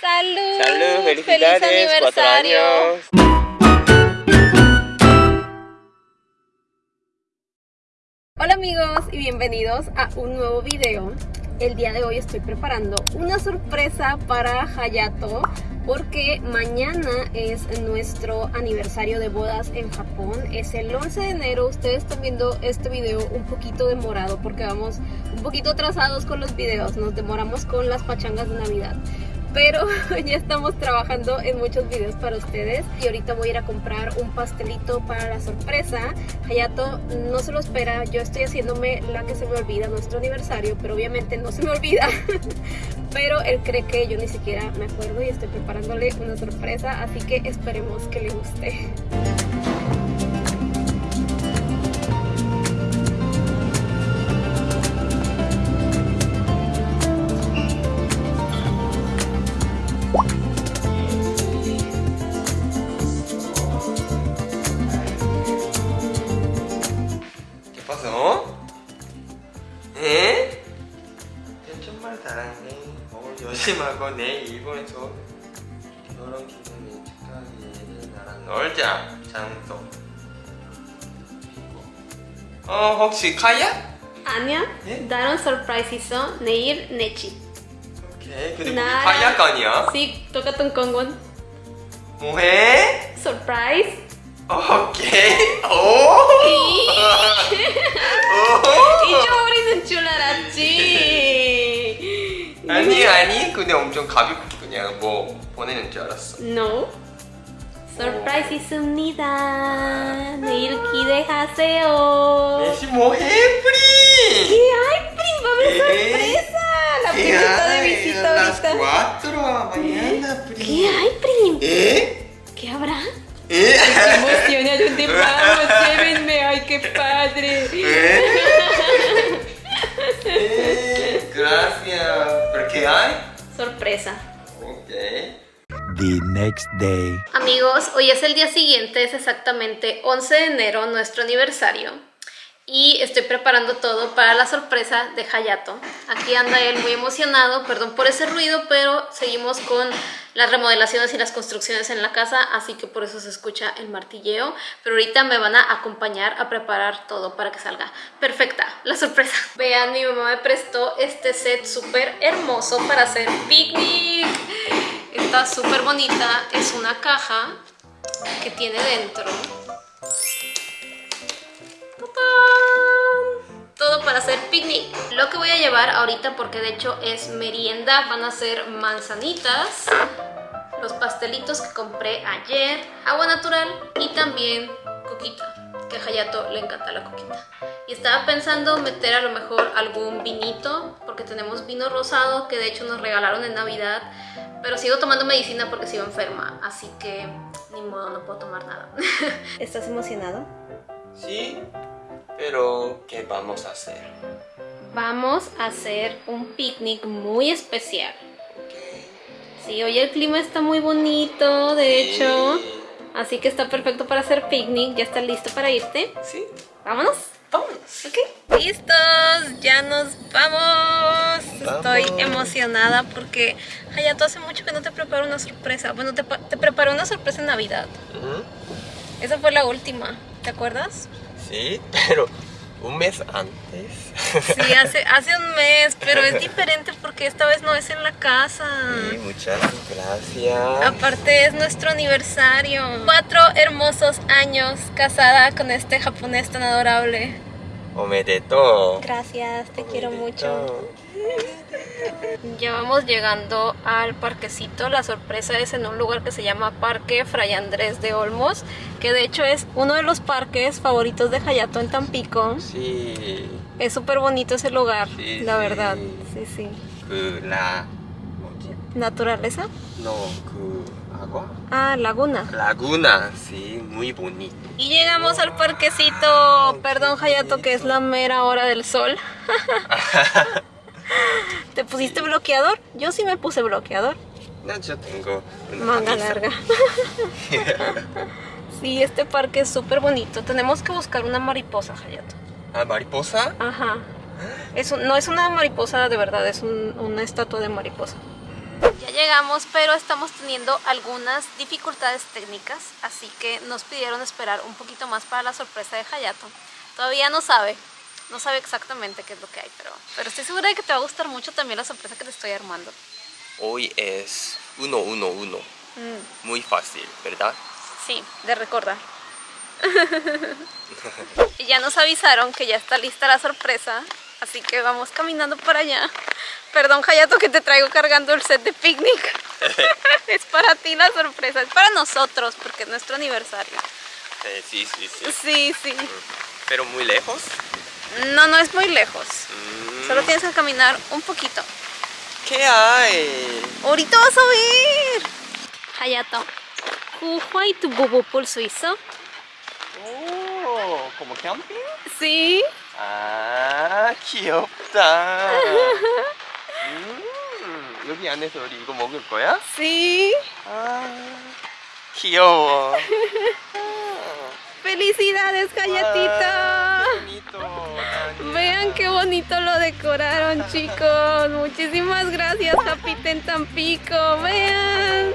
Salud. Salud, felicidades, Feliz cuatro aniversario. años. Hola amigos y bienvenidos a un nuevo video. El día de hoy estoy preparando una sorpresa para Hayato porque mañana es nuestro aniversario de bodas en Japón. Es el 11 de enero. Ustedes están viendo este video un poquito demorado porque vamos un poquito atrasados con los videos. Nos demoramos con las pachangas de Navidad. Pero ya estamos trabajando en muchos videos para ustedes y ahorita voy a ir a comprar un pastelito para la sorpresa. Hayato no se lo espera, yo estoy haciéndome la que se me olvida, nuestro aniversario, pero obviamente no se me olvida. Pero él cree que yo ni siquiera me acuerdo y estoy preparándole una sorpresa, así que esperemos que le guste. ¿Eh? 난 정말 잘하네. 어, 요즘하고 내 일본에서 결혼 기념일 축하기에 나랑 놀자. 장소. 어, 혹시 카야? 아니야, 예? 다른 서프라이즈 있어. 내일 내치. 오케이. 근데 우리 나- 카야가 아니야? Sí, 똑같은 건건. 뭐해? 서프라이즈. 오케이. 오. 잊어버리는 줄 알았지. 아니 아니 근데 엄청 가볍게 그냥 뭐 보내는 줄 알았어 No. 서프라이즈 있습니다. 내일 기대하세요. 내시 뭐해 ¿Qué 프리 hay, Prim? Va a haber ¿Qué? sorpresa. La primita de visita las ahorita. 4 mañana Pri ¿Qué hay, Prim? ¿Eh? ¿Qué habrá? ¿Eh? ¡Qué emoción! ¿A dónde vamos? Llévenme. ¡Ay, qué padre! ¿Eh? ¿Eh? Gracias ¿Pero qué hay? Sorpresa. Ok the next day. Amigos, hoy es el día siguiente, es exactamente 11 de enero, nuestro aniversario. Y estoy preparando todo para la sorpresa de Hayato. Aquí anda él muy emocionado, perdón por ese ruido, pero seguimos con las remodelaciones y las construcciones en la casa, así que por eso se escucha el martilleo. Pero ahorita me van a acompañar a preparar todo para que salga perfecta la sorpresa. Vean, mi mamá me prestó este set súper hermoso para hacer picnic. Está súper bonita, es una caja que tiene dentro para hacer picnic. Lo que voy a llevar ahorita, porque de hecho es merienda, van a ser manzanitas, los pastelitos que compré ayer, agua natural y también coquita, que a Hayato le encanta la coquita. Y estaba pensando meter a lo mejor algún vinito, porque tenemos vino rosado que de hecho nos regalaron en Navidad, pero sigo tomando medicina porque sigo enferma, así que ni modo, no puedo tomar nada. ¿Estás emocionado? Sí pero ¿qué vamos a hacer? Vamos a hacer un picnic muy especial. Sí, hoy el clima está muy bonito, de hecho. Así que está perfecto para hacer picnic. ¿Ya está listo para irte? Sí ¿Vámonos? Vámonos Ok. ¡Listos! ¡Ya nos vamos! Estoy Vamos. emocionada porque Hayato hace mucho que no te preparo una sorpresa. Bueno, te, te preparé una sorpresa en Navidad. Ujú. Esa fue la última. ¿Te acuerdas? Sí pero un mes antes Sí, hace, hace un mes, pero es diferente porque esta vez no es en la casa. Sí, muchas gracias. Aparte es nuestro aniversario. Cuatro hermosos años casada con este japonés tan adorable. Omedeto. Gracias, te quiero mucho. Ya vamos llegando al parquecito, la sorpresa es en un lugar que se llama Parque Fray Andrés de Olmos, que de hecho es uno de los parques favoritos de Hayato en Tampico. Sí. Es súper bonito ese lugar, la verdad. Sí, sí. Una. ¿Naturaleza? No, 그 agua. Ah, laguna. Laguna, sí, muy bonito. Y llegamos al parquecito. Perdón, Hayato, que es la mera hora del sol. ¿Te pusiste bloqueador? Yo sí me puse bloqueador. No, yo tengo una Manga camisa. larga. Sí, este parque es súper bonito. Tenemos que buscar una mariposa, Hayato. Ah, mariposa. Ajá. Es un- no es una mariposa de verdad, es un- una estatua de mariposa. Ya llegamos, pero estamos teniendo algunas dificultades técnicas, así que nos pidieron esperar un poquito más para la sorpresa de Hayato. Todavía no sabe, no sabe exactamente qué es lo que hay, pero, pero estoy segura de que te va a gustar mucho también la sorpresa que te estoy armando. Hoy es 1-1-1. Mm, Muy fácil, ¿verdad? sí, de recordar. y ya nos avisaron que ya está lista la sorpresa, así que vamos caminando para allá. Perdón, Hayato, que te traigo cargando el set de picnic. es para ti la sorpresa, es para nosotros, porque es nuestro aniversario. Eh, sí, sí, sí. Sí, sí. Pero muy lejos. No, no es muy lejos. Mm, Solo tienes que caminar un poquito. ¿Qué hay? Ahorita vas a ver. Hayato, ¿cuál tu bobo por suizo? Oh, ¿como camping? Sí. 아 귀엽다 음, 여기 안에서 우리 이거 먹을 거야? Sí. 아 귀여워 Felicidades, Hayatito. bonito Dani. Vean qué bonito lo decoraron, chicos. Muchísimas gracias, Japita en Tampico. Vean.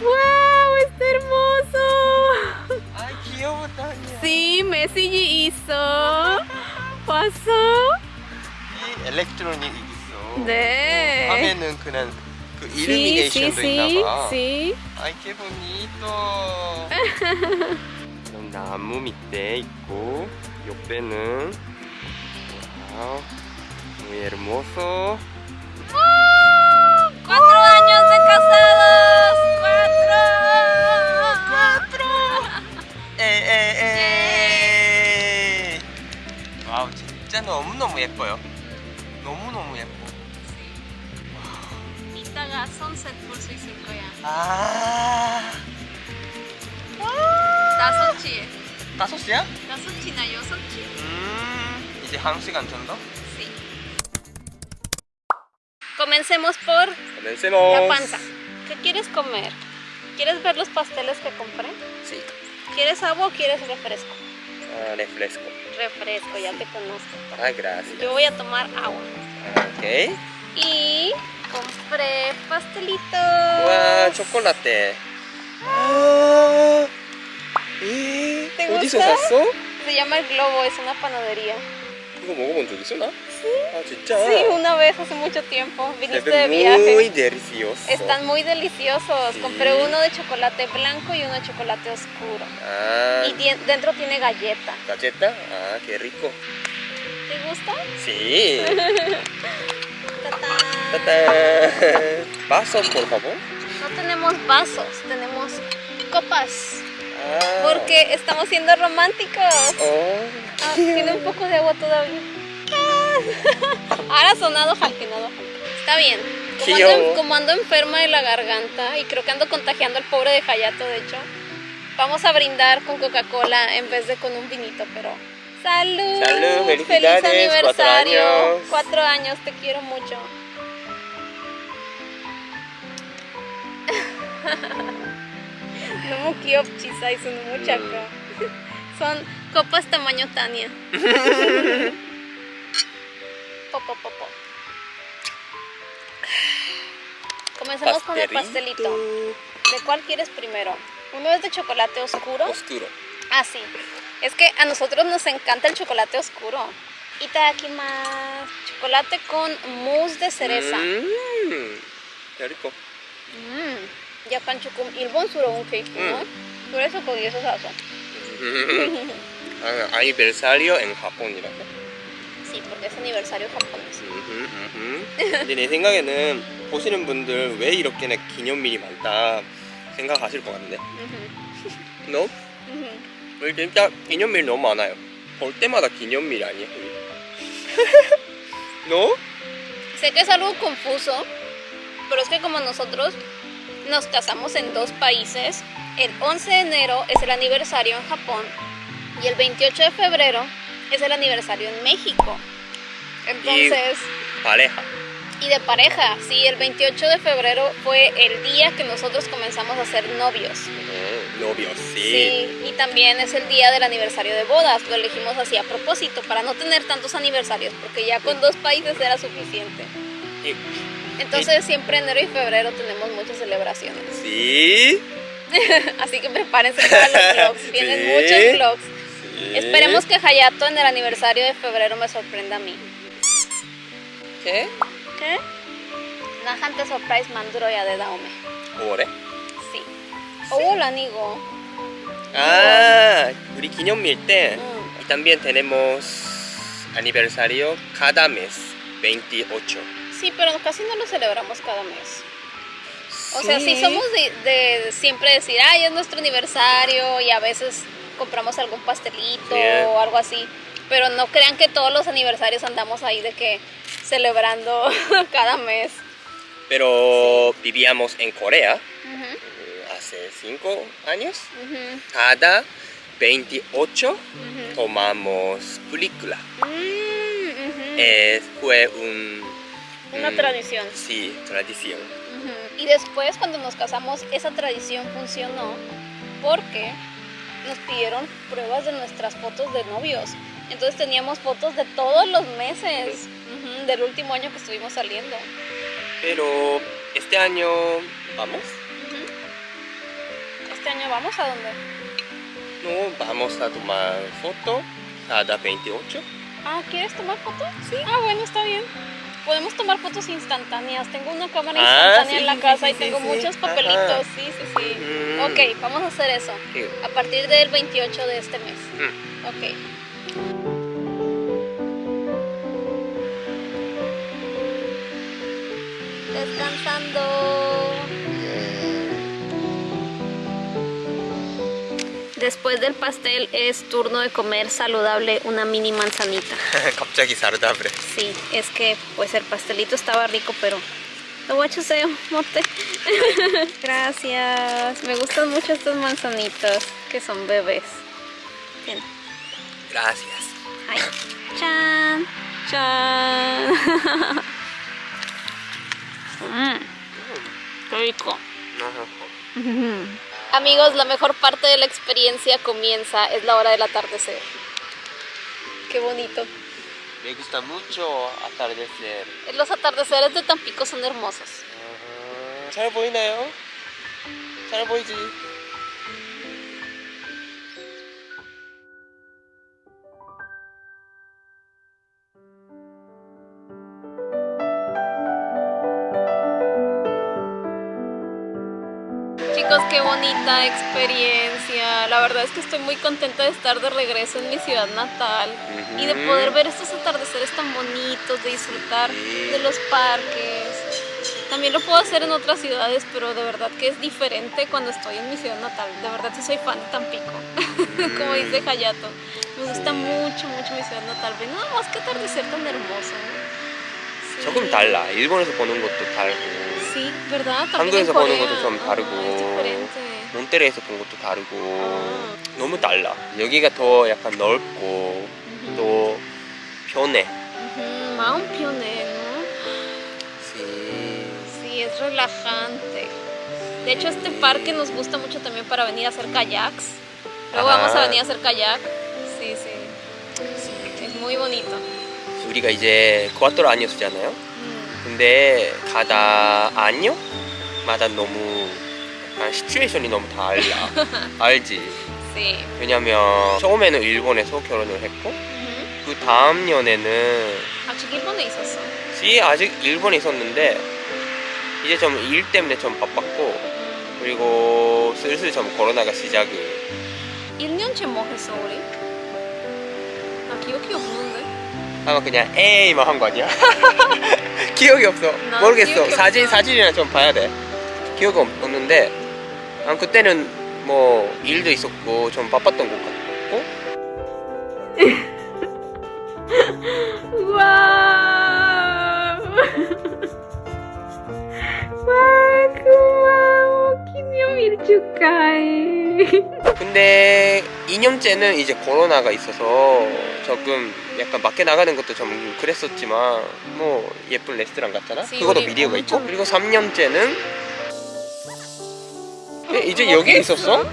¡Wow! ¡Está hermoso! 아 귀여워 다니야 Sí, Messi hizo. ¿Pasó? 이 엘렉트로닉 있어 네. 어, 화면은 그냥 그 일루미네이션도 있나봐. 아이 qué bonito 이런 나무 밑에 있고 옆에는 와우 muy hermoso 너무너무 예뻐요 너무너무 예뻐 이따가 선셋 볼 수 있을 거야. 아 다섯 시에. 다섯 시야? 다섯 시나 여섯 시? 음 이제 한 시간 정도? Sí. Comencemos por la Comencemos panza. ¿Qué quieres comer? ¿Quieres ver los pasteles que compré? Sí ¿Quieres agua o quieres refresco? ah, refresco Refresco, ya te conozco. ah gracias Yo voy a tomar agua. ok Y compré pastelito. 와 초콜라떼 아, 이, ¿Te 어디서 gusta? 샀어? Se llama El Globo, es una panadería. 이거 먹어본 적 있어 나? Ah, ¿Sí? Una vez hace mucho tiempo. Viniste de viaje. muy deliciosos. Están muy deliciosos. Compré uno de chocolate blanco y uno de chocolate oscuro. Ah. Y dentro tiene galleta. ¿Galleta? Ah, qué rico. ¿Te gusta? Sí. ¿Vasos, por favor? No tenemos vasos, tenemos copas. Ah. Porque estamos siendo románticos. Oh, tiene un poco de agua todavía. Ahora sonado jalquinado. Está bien. Como ando, como ando, enferma de la garganta y creo que ando contagiando al pobre de Hayato, de hecho, vamos a brindar con Coca-Cola en vez de con un vinito, pero salud. Salud, feliz aniversario. Cuatro años. cuatro años, te quiero mucho. No mucho chisa y son mucha mm. Son copas tamaño Tania. Popopopo. Comencemos con el pastelito. ¿De cuál quieres primero? ¿Uno es de chocolate oscuro? Oscuro. Ah, sí. Es que a nosotros nos encanta el chocolate oscuro. Y aquí más chocolate con mousse de cereza. Mmm, qué rico. Mmm, ya pan chucum. Suro un cake. Por eso con eso. Aniversario en Japón, mira 라고? Sí, porque es aniversario japonés. 음흠, 음흠. 근데 내 생각에는 보시는 분들 왜 이렇게나 기념일이 많다 생각하실 것 같은데 Ujú, 너? ujú. 우리 진짜 기념일 너무 많아요 볼 때마다 기념일 아니야? 우리? 너? Sé que es algo confuso, pero es que como nosotros nos casamos en dos países, el 11 de enero es el aniversario en Japón y el 28 de febrero es el aniversario en México. Entonces, pareja y de pareja, sí, el 28 de febrero fue el día que nosotros comenzamos a ser novios. 어, novios, sí. Sí, y también es el día del aniversario de bodas. Lo elegimos así a propósito para no tener tantos aniversarios, porque ya con dos países era suficiente. 이 Entonces siempre enero y febrero tenemos muchas celebraciones. Sí. Así que prepárense para los vlogs. Vienen Sí. muchos vlogs. sí. Esperemos que Hayato en el aniversario de febrero me sorprenda a mí. ¿Qué? ¿Qué? 나한테 서프라이즈 만들어야 돼 다음에. 뭐래? Sí. 오, 아니고. Ah, 우리 기념일 때 응. y también tenemos aniversario cada mes 28. Sí, pero casi no lo celebramos cada mes. O sea, sí somos de, de siempre decir, ay, es nuestro aniversario y a veces compramos algún pastelito Sí. o algo así. Pero no crean que todos los aniversarios andamos ahí de que celebrando cada mes. Pero vivíamos en Corea eh, hace 5 años. Cada 28 ujú. tomamos película. Mm. Es- fue un... Una un- tradición. Sí, tradición. Y después cuando nos casamos esa tradición funcionó porque nos pidieron pruebas de nuestras fotos de novios. Entonces teníamos fotos de todos los meses del último año que estuvimos saliendo. Pero este año vamos. Este año vamos a dónde? No, vamos a tomar foto cada 28. Ah, ¿quieres tomar fotos? Sí. Ah, bueno, está bien. Podemos tomar fotos instantáneas. Tengo una cámara Ah, instantánea sí, en la casa sí, y sí, tengo muchos Ajá. papelitos. Sí, sí, sí. Mm. Ok, vamos a hacer eso. A partir del 28 de este mes. Mm. Ok. Descansando. Después del pastel es turno de comer saludable una mini manzanita. 갑자기 saludable. Sí, es que pues el pastelito estaba rico, pero lo voy a echar mote. Gracias. Me gustan mucho estas manzanitas que son bebés. Bien. Gracias. Ay, chan, chan. Mm, qué rico. Amigos, la mejor parte de la experiencia comienza, es la hora del atardecer. Qué bonito. Me gusta mucho atardecer. Los atardeceres de Tampico son hermosos. 잘보 qué bonita experiencia. La verdad es que estoy muy contenta de estar de regreso en mi ciudad natal y de poder ver estos atardeceres tan bonitos, de disfrutar de los parques. También lo puedo hacer en otras ciudades, pero de verdad que es diferente cuando estoy en mi ciudad natal. De verdad sí soy fan de Tampico, como dice Hayato. Me gusta mucho, mucho mi ciudad natal. Ve nada más que atardecer tan hermoso. Sí. Sí, ¿verdad? También 한국에서 보는. 것도 좀 다르고. 몬테레에서 본 것도 다르고 아. 너무 달라. 여기가 더 약간 넓고 또 편해. 마음 편해. Sí. Sí, es relajante. De hecho, este parque nos gusta mucho también para venir a hacer kayaks. Luego Ajá. vamos a venir a hacer kayak. Sí, sí. Es muy bonito. 우리가 이제 쿠아토로 아니었잖아요. 근데 cada año마다 너무 약간 시츄에이션이 너무 달라. 알지? Sí. 왜냐면 처음에는 일본에서 결혼을 했고 Ujú. 그 다음 년에는 아, 지금 일본에 있었어. 지 아직 일본에 있었는데 이제 좀 일 때문에 좀 바빴고 그리고 슬슬 좀 코로나가 시작이 1년째 뭐 했어, 우리? 나 기억이 없는데. 아마 그냥 에이만 한 거 아니야? 기억이 없어 난 모르겠어 사진 없어. 사진이나 좀 봐야 돼 기억이 없- 없는데 아, 그때는 뭐 일도 있었고 좀 바빴던 것 같고 와, 고마워. 기념일 축하해. 근데 2년째는 이제 코로나가 있어서 조금 약간 밖에 나가는 것도 좀 그랬었지만 뭐 예쁜 레스토랑 갔잖아 씨, 그것도 미디어가 있고 그리고 3년째는 이제 여기에 있었어?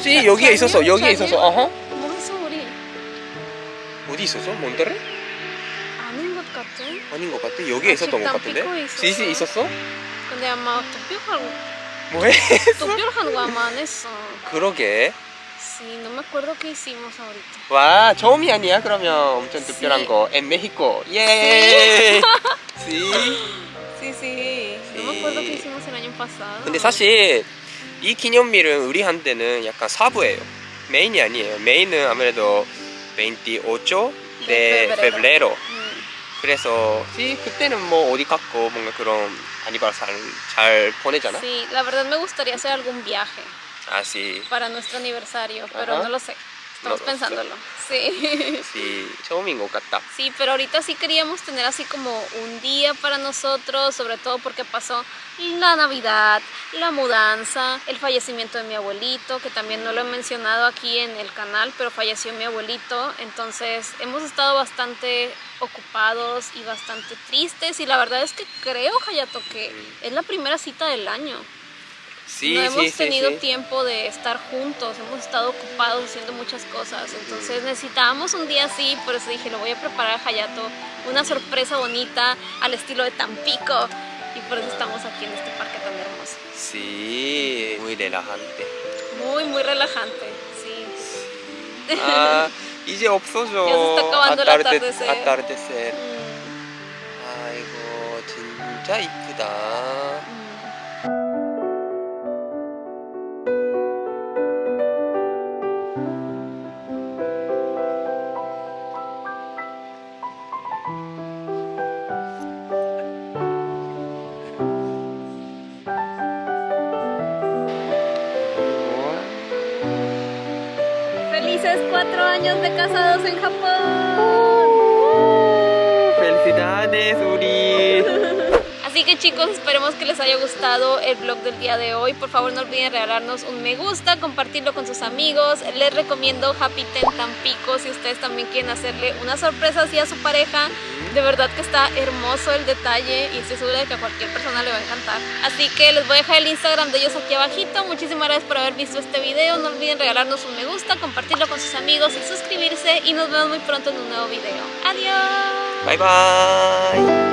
씨 여기에 있었어? 여기에? 있었어 어허 뭐 했어, 우리? 어디 있었어? 몬테레? 아닌 것 같아. 같아. 아닌 것 같아. 여기에 아, 있었던 것 같은데. 삐고 있었어. 근데 아마 도쿄하고 뭐해? 도쿄하고 아마 안 했어. 그러게. Sí, no me acuerdo qué hicimos ahorita. 와 처음이 아니야 그러면 엄청 특별한. 거. En México. 예. sí. Sí, sí. No me acuerdo qué hicimos el año pasado. 근데 사실 이 기념일은 우리한테는 약간 사부예요. 메인이 아니에요. 메인은 아무래도 28 de febrero. febrero. Mm. 그래서 sí, 그때는 뭐 어디 갔고 뭔가 그런 아니바르사를 잘 보내잖아. Sí, la verdad me gustaría hacer algún viaje 아, sí. para nuestro aniversario, pero Ajá. no lo sé. estamos pensándolo. Sí. Sí, domingo Sí, pero ahorita sí queríamos tener así como un día para nosotros, sobre todo porque pasó la Navidad, la mudanza, el fallecimiento de mi abuelito, que también no lo he mencionado aquí en el canal, pero falleció mi abuelito, entonces hemos estado bastante ocupados y bastante tristes y la verdad es que creo, Hayato, que es la primera cita del año. Sí, no sí, hemos sí, tenido sí. tiempo de estar juntos, hemos estado ocupados haciendo muchas cosas, entonces necesitábamos un día así, por eso dije, lo voy a preparar a Hayato, una sorpresa bonita al estilo de Tampico, y por eso estamos aquí en este parque tan hermoso. Sí, muy relajante. Muy, muy relajante, sí. 아, 이제 없어져. Ya se está acabando el 아따르데- atardecer. 아따르데셀. Mm, 아이고, 진짜 이쁘다. De casados en chicos, esperemos que les haya gustado el vlog del día de hoy. Por favor no olviden regalarnos un me gusta, compartirlo con sus amigos. Les recomiendo Happy Ten Tampico si ustedes también quieren hacerle una sorpresa así a su pareja. De verdad que está hermoso el detalle y estoy segura de que a cualquier persona le va a encantar. Así que les voy a dejar el Instagram de ellos aquí abajito. Muchísimas gracias por haber visto este video. No olviden regalarnos un me gusta, compartirlo con sus amigos y suscribirse. Y nos vemos muy pronto en un nuevo video. Adiós. Bye bye.